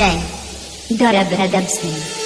J. Dara Bradab Singh.